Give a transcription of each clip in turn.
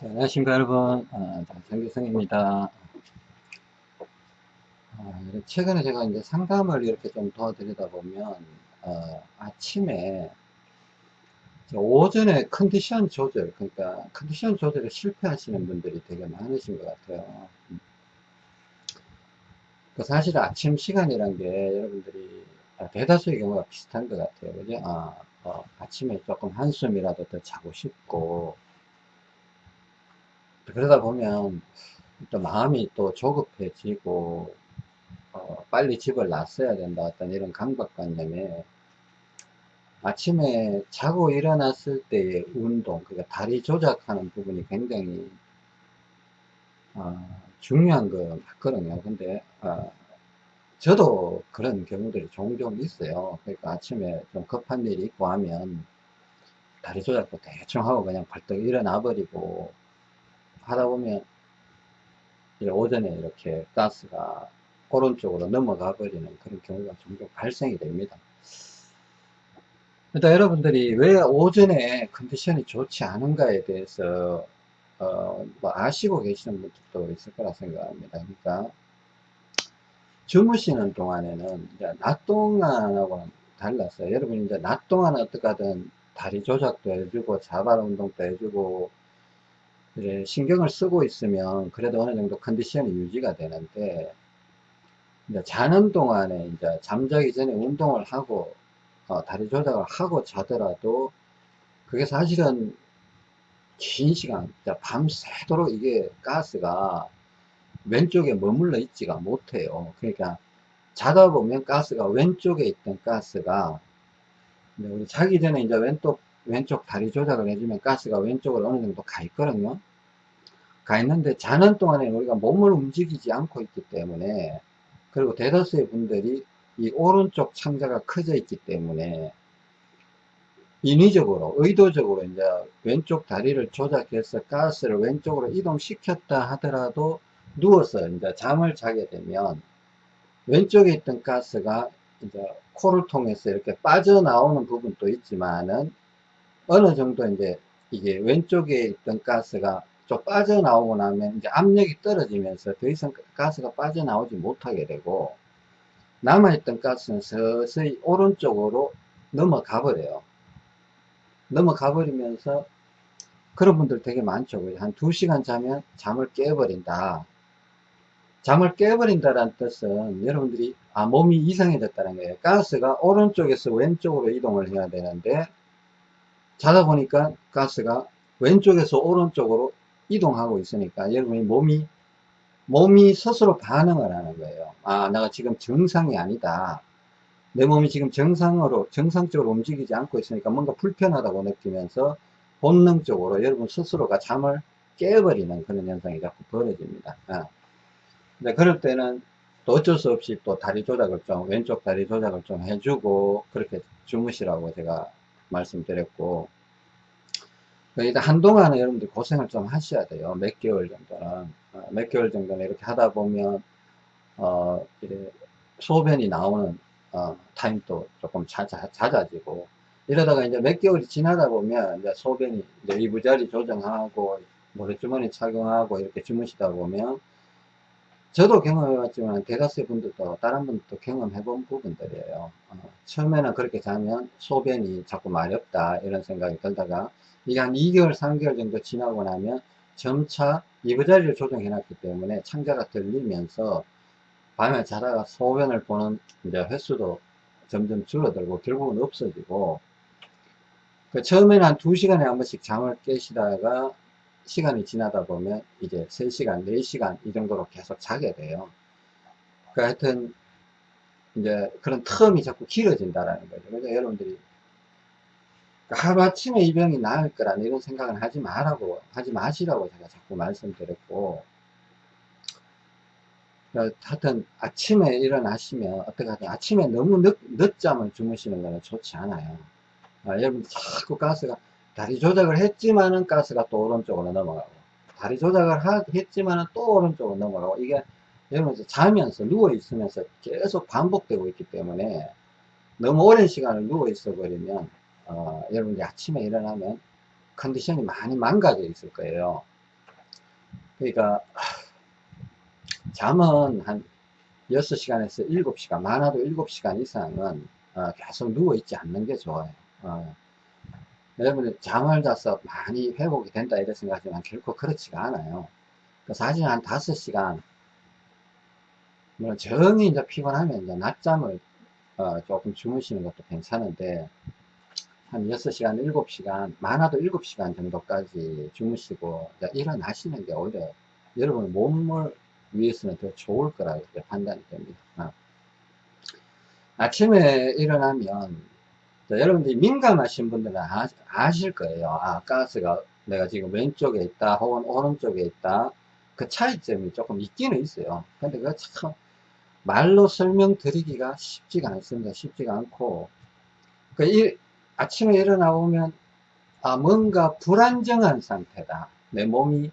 자, 안녕하십니까 여러분. 아, 장기성입니다. 아, 최근에 제가 이제 상담을 이렇게 좀 도와드리다 보면 어, 아침에 오전에 컨디션 조절 그러니까 컨디션 조절에 실패하시는 분들이 되게 많으신 것 같아요. 그 사실 아침 시간이란 게 여러분들이 아, 대다수의 경우가 비슷한 것 같아요. 그죠? 아, 어, 아침에 조금 한숨이라도 더 자고 싶고 그러다 보면 또 마음이 또 조급해지고 어, 빨리 집을 놨어야 된다. 어떤 이런 강박관념에 아침에 자고 일어났을 때의 운동 그러니까 다리 조작하는 부분이 굉장히 어, 중요한 거 맞거든요. 근데 어, 저도 그런 경우들이 종종 있어요. 그러니까 아침에 좀 급한 일이 있고 하면 다리 조작도 대충 하고 그냥 벌떡 일어나 버리고 하다 보면 오전에 이렇게 가스가 오른쪽으로 넘어가 버리는 그런 경우가 종종 발생이 됩니다. 일단 여러분들이 왜 오전에 컨디션이 좋지 않은가에 대해서 어, 뭐 아시고 계시는 분들도 있을 거라 생각합니다. 그러니까 주무시는 동안에는 낮 동안하고는 달라서 여러분이 이제 낮 동안 어떻게 하든 다리 조작도 해주고 자발 운동도 해주고 이제 신경을 쓰고 있으면 그래도 어느 정도 컨디션이 유지가 되는데 이제 자는 동안에 이제 잠자기 전에 운동을 하고 어, 다리 조작을 하고 자더라도 그게 사실은 긴 시간 밤새도록 이게 가스가 왼쪽에 머물러 있지가 못해요. 그러니까 자다 보면 가스가 왼쪽에 있던 가스가 우리 자기 전에 이제 왼쪽 왼쪽 다리 조작을 해주면 가스가 왼쪽으로 어느 정도 가 있거든요 가 있는데 자는 동안에 우리가 몸을 움직이지 않고 있기 때문에 그리고 대다수의 분들이 이 오른쪽 창자가 커져 있기 때문에 인위적으로 의도적으로 이제 왼쪽 다리를 조작해서 가스를 왼쪽으로 이동시켰다 하더라도 누워서 이제 잠을 자게 되면 왼쪽에 있던 가스가 이제 코를 통해서 이렇게 빠져나오는 부분도 있지만은 어느 정도 이제 이게 왼쪽에 있던 가스가 좀 빠져나오고 나면 이제 압력이 떨어지면서 더 이상 가스가 빠져나오지 못하게 되고 남아있던 가스는 서서히 오른쪽으로 넘어가 버려요. 넘어가 버리면서 그런 분들 되게 많죠. 한 2시간 자면 잠을 깨버린다. 잠을 깨버린다는 뜻은 여러분들이 아 몸이 이상해졌다는 거예요. 가스가 오른쪽에서 왼쪽으로 이동을 해야 되는데 자다 보니까 가스가 왼쪽에서 오른쪽으로 이동하고 있으니까 여러분이 몸이 몸이 스스로 반응을 하는 거예요. 아 내가 지금 정상이 아니다. 내 몸이 지금 정상으로 정상적으로 움직이지 않고 있으니까 뭔가 불편하다고 느끼면서 본능적으로 여러분 스스로가 잠을 깨버리는 그런 현상이 자꾸 벌어집니다. 아. 근데 그럴 때는 또 어쩔 수 없이 또 다리 조작을 좀 왼쪽 다리 조작을 좀 해주고 그렇게 주무시라고 제가 말씀드렸고 일단 한동안은 여러분들 고생을 좀 하셔야 돼요. 몇 개월 정도는. 어, 몇 개월 정도는 이렇게 하다 보면 어 이래 소변이 나오는 어, 타임도 조금 잦아, 잦아지고. 이러다가 이제 몇 개월이 지나다 보면 이제 소변이 이제 이부자리 조정하고 모래주머니 착용하고 이렇게 주무시다 보면 저도 경험해봤지만 대다수의 분들도 다른 분들도 경험해본 부분들이에요. 어, 처음에는 그렇게 자면 소변이 자꾸 마렵다 이런 생각이 들다가 이게 한 2개월 3개월 정도 지나고 나면 점차 이부자리를 조정해 놨기 때문에 창자가 들리면서 밤에 자다가 소변을 보는 이제 횟수도 점점 줄어들고 결국은 없어지고 그 처음에는 한 2시간에 한 번씩 잠을 깨시다가 시간이 지나다 보면 이제 3시간, 4시간 이 정도로 계속 자게 돼요. 그 하여튼 이제 그런 텀이 자꾸 길어진다라는 거죠. 그래서 여러분들이 하루아침에 이 병이 나을 거라는 이런 생각은 하지 말라고 하지 마시라고 제가 자꾸 말씀드렸고 하여튼 아침에 일어나시면 어떻게 하든 아침에 너무 늦, 늦잠을 주무시는 거는 좋지 않아요. 아, 여러분 자꾸 가스가 다리 조작을 했지만은 가스가 또 오른쪽으로 넘어가고 다리 조작을 하, 했지만은 또 오른쪽으로 넘어가고 이게 여러분 자면서 누워 있으면서 계속 반복되고 있기 때문에 너무 오랜 시간을 누워 있어 버리면 어, 여러분이 아침에 일어나면 컨디션이 많이 망가져 있을 거예요. 그러니까 잠은 한 6시간에서 7시간 많아도 7시간 이상은 어, 계속 누워있지 않는 게 좋아요 어. 여러분 잠을 자서 많이 회복이 된다 이렇게 생각하지만 결코 그렇지가 않아요 그 사실 한 5시간 뭐 정이 이제 피곤하면 이제 낮잠을 어, 조금 주무시는 것도 괜찮은데 한 6시간 7시간 많아도 7시간 정도까지 주무시고 일어나시는 게 오히려 여러분 몸을 위해서는 더 좋을 거라고 판단이 됩니다. 어. 아침에 일어나면 여러분들이 민감하신 분들은 아, 실 거예요. 아 가스가 내가 지금 왼쪽에 있다 혹은 오른쪽에 있다 그 차이점이 조금 있기는 있어요. 근데 그참 말로 설명드리기가 쉽지가 않습니다. 쉽지가 않고 그 일, 아침에 일어나 보면 아 뭔가 불안정한 상태다. 내 몸이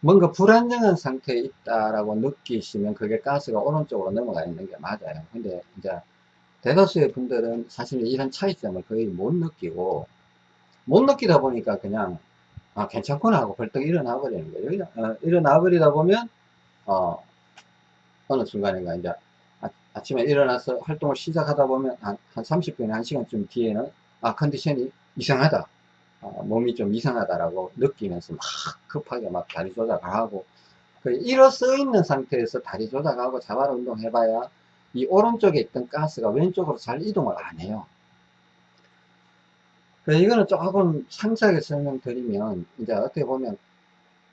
뭔가 불안정한 상태에 있다라고 느끼시면 그게 가스가 오른쪽으로 넘어가 있는 게 맞아요. 근데 이제 대다수의 분들은 사실 이런 차이점을 거의 못 느끼고 못 느끼다 보니까 그냥 아 괜찮구나 하고 벌떡 일어나 버리는 거예요. 어, 일어나 버리다 보면 어 어느 순간인가 이제 아, 침에 일어나서 활동을 시작하다 보면 한, 한 30분이나 1시간쯤 뒤에는 아 컨디션이 이상하다 어, 몸이 좀 이상하다라고 느끼면서 막 급하게 막 다리 조작하고 그 일어서 있는 상태에서 다리 조작하고 자발 운동 해봐야 이 오른쪽에 있던 가스가 왼쪽으로 잘 이동을 안 해요. 이거는 조금 상세하게 설명드리면 이제 어떻게 보면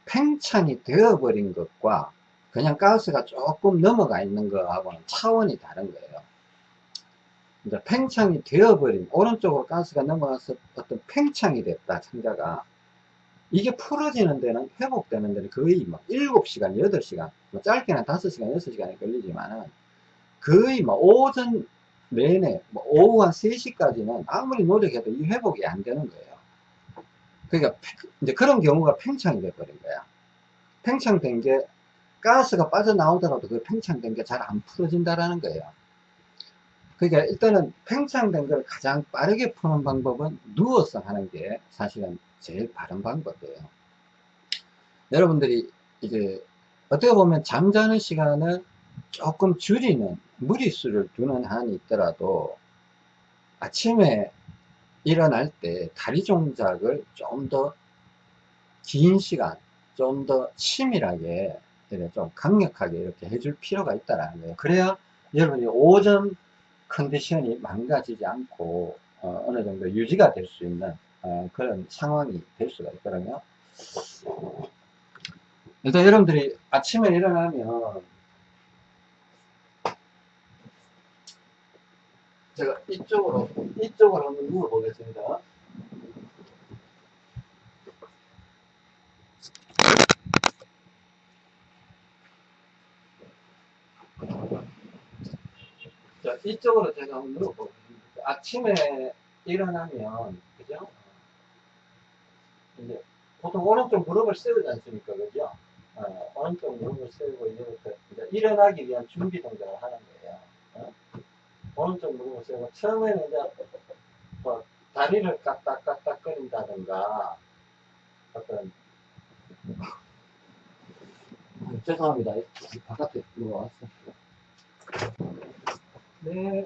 팽창이 되어버린 것과 그냥 가스가 조금 넘어가 있는 거하고는 차원이 다른 거예요. 이제 팽창이 되어버린 오른쪽으로 가스가 넘어가서 어떤 팽창이 됐다 창자가 이게 풀어지는 데는 회복되는 데는 거의 막 7시간 8시간 뭐 짧게는 5시간 6시간이 걸리지만은 거의 뭐 오전 내내 뭐 오후 한 3시까지는 아무리 노력해도 이 회복이 안 되는 거예요. 그러니까 이제 그런 경우가 팽창이 돼버린 거야. 팽창된 게 가스가 빠져나오더라도 그 팽창된 게 잘 안 풀어진다라는 거예요. 그러니까 일단은 팽창된 걸 가장 빠르게 푸는 방법은 누워서 하는 게 사실은 제일 바른 방법이에요. 여러분들이 이제 어떻게 보면 잠자는 시간을 조금 줄이는 무리수를 두는 한이 있더라도 아침에 일어날 때 다리 동작을 좀 더 긴 시간 좀 더 치밀하게 좀 강력하게 이렇게 해줄 필요가 있다라는 거예요 그래야 여러분이 오전 컨디션이 망가지지 않고 어, 느 정도 유지가 될 수 있는 어, 그런 상황이 될 수가 있거든요 일단 여러분들이 아침에 일어나면 제가 이쪽으로 이쪽으로 한번 누워 보겠습니다. 자, 이쪽으로 제가 한번 누워 보겠습니다. 아침에 일어나면 그죠? 이제 보통 오른쪽 무릎을 세우지 않습니까? 그죠? 어, 오른쪽 무릎을 세우고 이제부터 이제 일어나기 위한 준비 동작을 하는 거예요. 어? 오른쪽 무릎을 세우고 처음에는 이제 뭐 다리를 까딱까딱 거린다든가 어떤 아, 죄송합니다 바깥에 들어왔어 네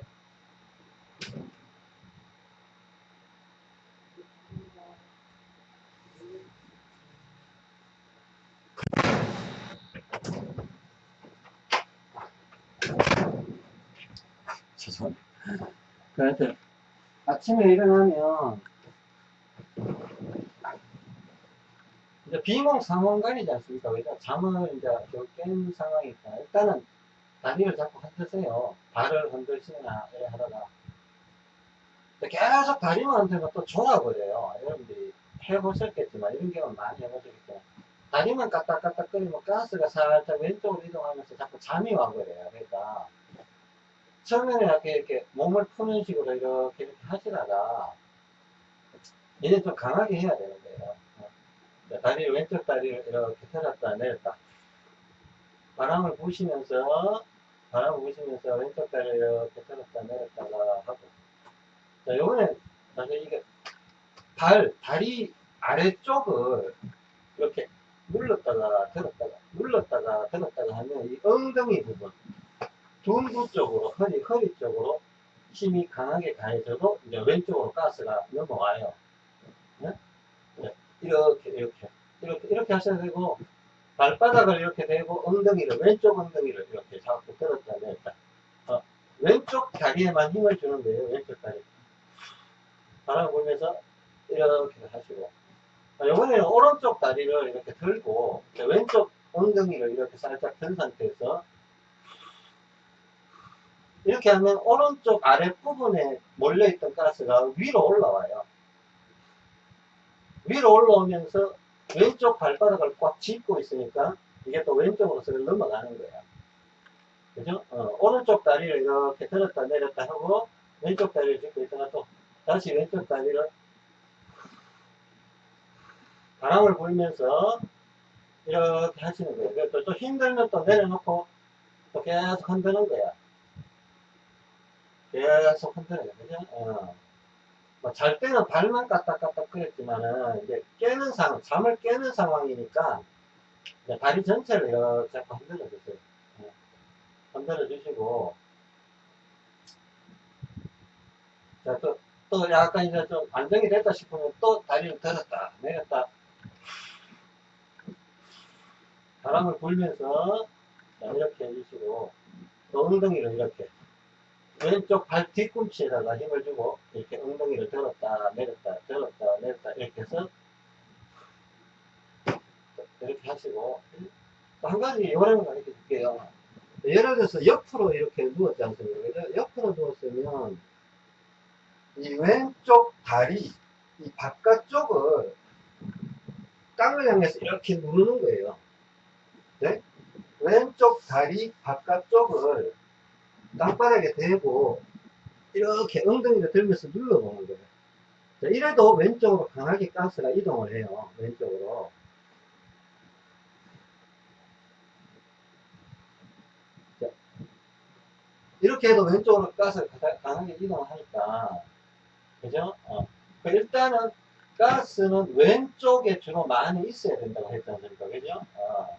죄송합니다. 그래서 아침에 일어나면 이제 비몽 상황간이지 않습니까? 그러니까 잠을 이제 깬 상황이니까 일단은 다리를 자꾸 흔드세요. 발을 흔들시거나 이래 하다가 계속 다리만 흔들면 또 졸아버려요. 여러분들이 해보셨겠지만 이런 경우 많이 해보셨겠지만 다리만 까딱까딱거리면 가스가 살짝 왼쪽으로 이동하면서 자꾸 잠이 와버려요. 그러니까 처음에는 이렇게, 이렇게 몸을 푸는 식으로 이렇게, 이렇게 하시다가 이제 좀 강하게 해야 되는 거예요. 다리 왼쪽 다리를 이렇게 들었다 내렸다 바람을 부시면서 바람을 부시면서 왼쪽 다리를 이렇게 들었다 내렸다가 하고 자 요번에 사실 이게 발 다리 아래쪽을 이렇게 눌렀다가 들었다가 눌렀다가 들었다가 하면 이 엉덩이 부분 둔부 쪽으로 허리 허리 쪽으로 힘이 강하게 가해져도 이제 왼쪽으로 가스가 넘어와요. 네? 네. 이렇게 이렇게 이렇게 이렇게 하셔야 되고 발바닥을 이렇게 대고 엉덩이를 왼쪽 엉덩이를 이렇게 잡고 들었다 냈다. 어, 왼쪽 다리에만 힘을 주는 거예요. 왼쪽 다리. 바람 불면서 이렇게 하시고 이번에는 오른쪽 다리를 이렇게 들고 왼쪽 엉덩이를 이렇게 살짝 든 상태에서 이렇게 하면 오른쪽 아랫부분에 몰려있던 가스가 위로 올라와요. 위로 올라오면서 왼쪽 발바닥을 꽉 짚고 있으니까 이게 또 왼쪽으로 서 넘어가는 거야. 그죠? 어, 오른쪽 다리를 이렇게 들었다 내렸다 하고 왼쪽 다리를 짚고 있다가 또 다시 왼쪽 다리를 바람을 불면서 이렇게 하시는 거예요. 그래서 또 힘들면 또 내려놓고 또 계속 흔드는 거야. 계속 거야. 그죠? 어. 뭐 잘 때는 발만 까딱까딱 그랬지만은 이제 깨는 상황, 잠을 깨는 상황이니까 다리 전체를 이렇게 흔들어 주세요. 어. 흔들어 주시고 자, 또, 또 약간 이제 좀 안정이 됐다 싶으면 또 다리를 들었다, 내렸다. 바람을 불면서 자, 이렇게 해주시고 또 엉덩이를 이렇게 왼쪽 발 뒤꿈치에다가 힘을 주고 이렇게 엉덩이를 들었다 내렸다 들었다 내렸다 이렇게 해서 이렇게 하시고 한 가지 요령을 가르쳐 줄게요. 예를 들어서 옆으로 이렇게 누웠지 않습니까? 옆으로 누웠으면 이 왼쪽 다리 이 바깥쪽을 땅을 향해서 이렇게 누르는 거예요. 네? 왼쪽 다리 바깥쪽을 땅바닥에 대고 이렇게 엉덩이를 들면서 눌러보는 거예요. 자, 이래도 왼쪽으로 강하게 가스가 이동을 해요. 왼쪽으로. 자, 이렇게 해도 왼쪽으로 가스가 강하게 이동을 하니까 그죠? 어. 그 일단은 가스는 왼쪽에 주로 많이 있어야 된다고 했지 않습니까? 그죠? 어.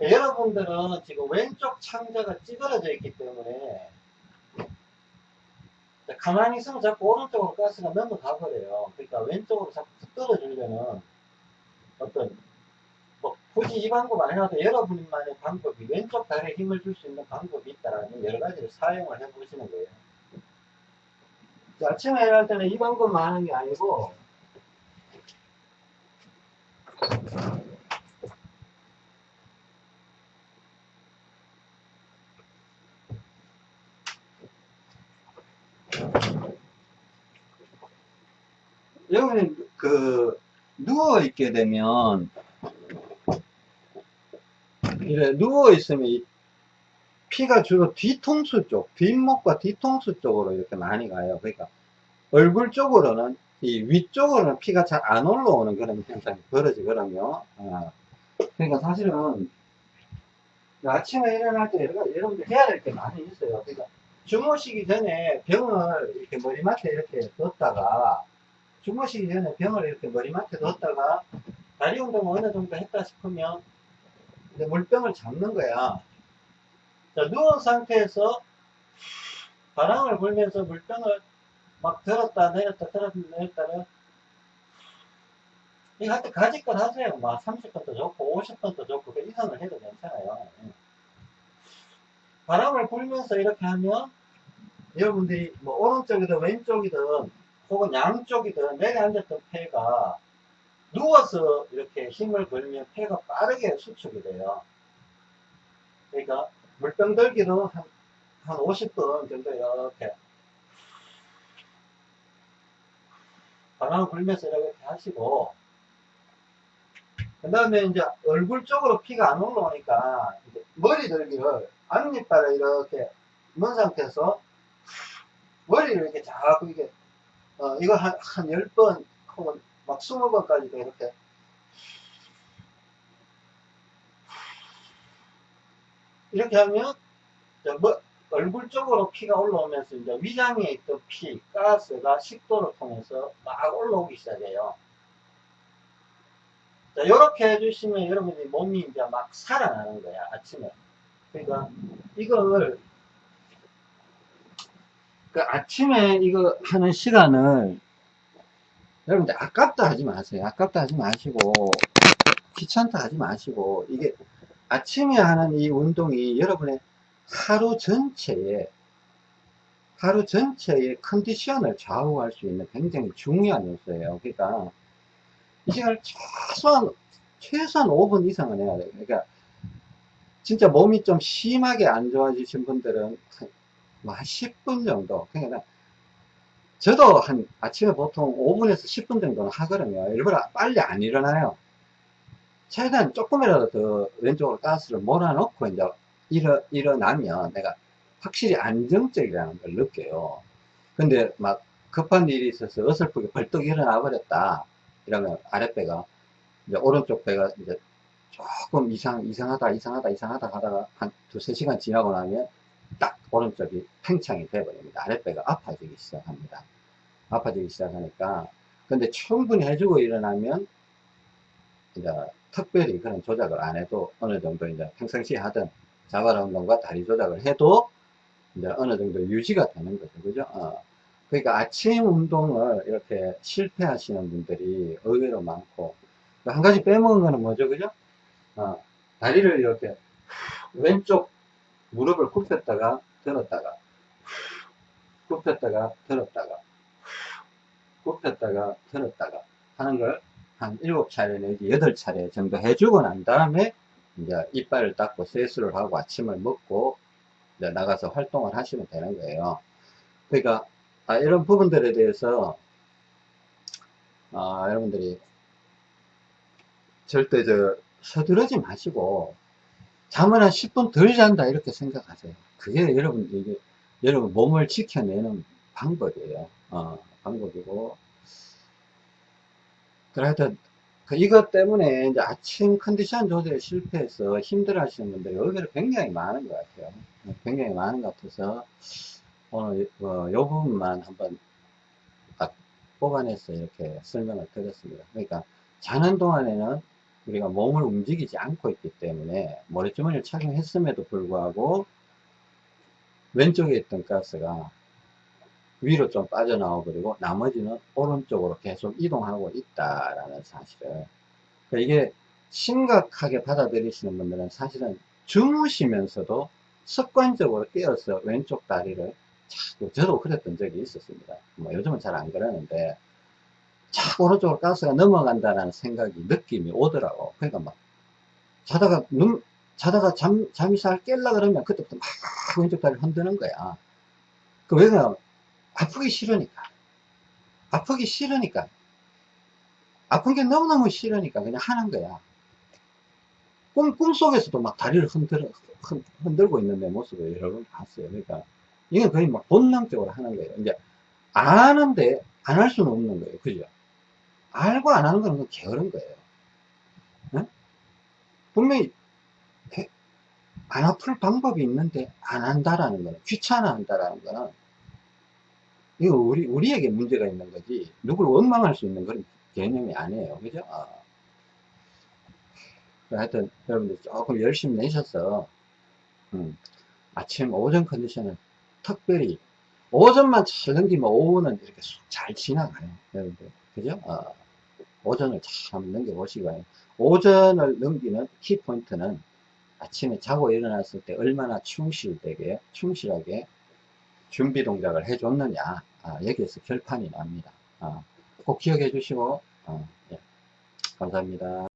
여러분들은 지금 왼쪽 창자가 찌그러져 있기 때문에 가만히 있으면 자꾸 오른쪽으로 가스가 넘어가 버려요. 그러니까 왼쪽으로 자꾸 떨어지려면 어떤 뭐 굳이 이 방법 아니라도 여러분만의 방법이 왼쪽 다리에 힘을 줄 수 있는 방법이 있다라는 여러 가지를 사용을 해 보시는 거예요. 아침에 일어날 때는 이 방법만 하는 게 아니고 여기는 그 누워 있게 되면 이래 누워 있으면 피가 주로 뒤통수 쪽, 뒷목과 뒤통수 쪽으로 이렇게 많이 가요. 그러니까 얼굴 쪽으로는 이 위쪽으로는 피가 잘 안 올라오는 그런 현상이 벌어지거든요. 아. 그러니까 사실은 아침에 일어날 때 여러분들 해야 될 게 많이 있어요. 그러니까 주무시기 전에 병을 이렇게 머리맡에 이렇게 뒀다가 주무시기 전에 병을 이렇게 머리맡에 뒀다가 다리 운동을 어느 정도 했다 싶으면 이제 물병을 잡는 거야. 자, 누운 상태에서 바람을 불면서 물병을 막 들었다 내렸다 들었다 내렸다를 이거 할때 가지껏 하세요. 막 30번도 좋고 50번도 좋고 그 이상을 해도 괜찮아요. 예. 바람을 불면서 이렇게 하면 여러분들이 뭐 오른쪽이든 왼쪽이든 혹은 양쪽이든 내려앉았던 폐가 누워서 이렇게 힘을 걸면 폐가 빠르게 수축이 돼요. 그러니까 물병 들기도 한, 한 50분 정도 이렇게. 바람을 불면서 이렇게 하시고. 그 다음에 이제 얼굴 쪽으로 피가 안 올라오니까 머리 들기를 앞니빨을 이렇게 먼 상태에서 머리를 이렇게 자꾸 이게 어, 이거 한, 한 10번 혹은 막 20번까지도 이렇게 이렇게 하면 뭐, 얼굴 쪽으로 피가 올라오면서 이제 위장에 있던 피, 가스가 식도를 통해서 막 올라오기 시작해요. 자, 이렇게 해주시면 여러분들이 몸이 이제 막 살아나는 거야, 아침에. 그러니까 이걸, 그 아침에 이거 하는 시간을 여러분들 아깝다 하지 마세요. 아깝다 하지 마시고, 귀찮다 하지 마시고, 이게 아침에 하는 이 운동이 여러분의 하루 전체에 하루 전체의 컨디션을 좌우할 수 있는 굉장히 중요한 요소예요. 그러니까 이 시간을 최소한 최소한 5분 이상은 해야 돼요. 그러니까 진짜 몸이 좀 심하게 안 좋아지신 분들은 한, 한 10분 정도. 그러니까 저도 한 아침에 보통 5분에서 10분 정도는 하거든요. 일부러 빨리 안 일어나요. 최대한 조금이라도 더 왼쪽으로 가스를 몰아넣고 이제 일어, 일어나면 내가 확실히 안정적이라는 걸 느껴요. 근데 막 급한 일이 있어서 어설프게 벌떡 일어나 버렸다. 이러면 아랫배가 이제 오른쪽 배가 이제 조금 이상, 이상하다, 이상하다, 이상하다 하다가 한 두세 시간 지나고 나면 딱 오른쪽이 팽창이 돼버립니다. 아랫배가 아파지기 시작합니다. 아파지기 시작하니까. 근데 충분히 해주고 일어나면 이제 특별히 그런 조작을 안 해도 어느 정도 이제 평상시에 하던 자발 운동과 다리 조작을 해도 이제 어느 정도 유지가 되는 거죠. 그죠? 어. 그러니까 아침 운동을 이렇게 실패하시는 분들이 의외로 많고, 한 가지 빼먹은 거는 뭐죠? 그죠? 어. 다리를 이렇게 왼쪽 무릎을 굽혔다가 들었다가, 굽혔다가 들었다가, 굽혔다가 들었다가 하는 걸 한 7차례 내지 8차례 정도 해주고 난 다음에 이제 이빨을 닦고 세수를 하고 아침을 먹고 나가서 활동을 하시면 되는 거예요. 그러니까 아, 이런 부분들에 대해서 아, 여러분들이 절대 저 서두르지 마시고 잠을 한 10분 덜 잔다 이렇게 생각하세요. 그게 여러분들 여러분 몸을 지켜내는 방법이에요. 어, 방법이고 하여튼 그 이것 때문에 이제 아침 컨디션 조절에 실패해서 힘들어 하시는 분들이 의외로 굉장히 많은 것 같아요. 굉장히 많은 것 같아서 오늘 어, 요 부분만 한번 딱 뽑아내서 이렇게 설명을 드렸습니다. 그러니까 자는 동안에는 우리가 몸을 움직이지 않고 있기 때문에 모래주머니를 착용했음에도 불구하고 왼쪽에 있던 가스가 위로 좀 빠져나와 버리고 나머지는 오른쪽으로 계속 이동하고 있다라는 사실을. 그러니까 이게 심각하게 받아들이시는 분들은 사실은 주무시면서도 습관적으로 깨어서 왼쪽 다리를 자꾸 저도 그랬던 적이 있었습니다. 뭐 요즘은 잘 안 그러는데 자꾸 오른쪽으로 가스가 넘어간다는 생각이 느낌이 오더라고 그러니까 막 자다가 눈 자다가 잠, 잠이 잘 깰라 그러면 그때부터 막 왼쪽 다리를 흔드는 거야 그 왜 그러냐 아프기 싫으니까. 아프기 싫으니까. 아픈 게 너무너무 싫으니까 그냥 하는 거야. 꿈, 꿈속에서도 막 다리를 흔들, 흔들고 있는 내 모습을 여러 번 봤어요. 그러니까, 이건 거의 막 본능적으로 하는 거예요. 이제, 안 하는데, 안 할 수는 없는 거예요. 그죠? 알고 안 하는 거는 게으른 거예요. 네? 분명히, 안 아플 방법이 있는데, 안 한다라는 거는, 귀찮아 한다라는 거는, 이거 우리, 우리에게 문제가 있는 거지, 누굴 원망할 수 있는 그런 개념이 아니에요. 그죠? 어. 하여튼, 여러분들 조금 열심히 내셔서, 음, 아침, 오전 컨디션을 특별히, 오전만 잘 넘기면 오후는 이렇게 잘 지나가요. 여러분들. 그죠? 어. 오전을 잘 넘겨보시기 바랍니다. 오전을 넘기는 키포인트는 아침에 자고 일어났을 때 얼마나 충실되게, 충실하게 준비 동작을 해줬느냐 아, 여기에서 결판이 납니다 아, 꼭 기억해 주시고 어, 예. 감사합니다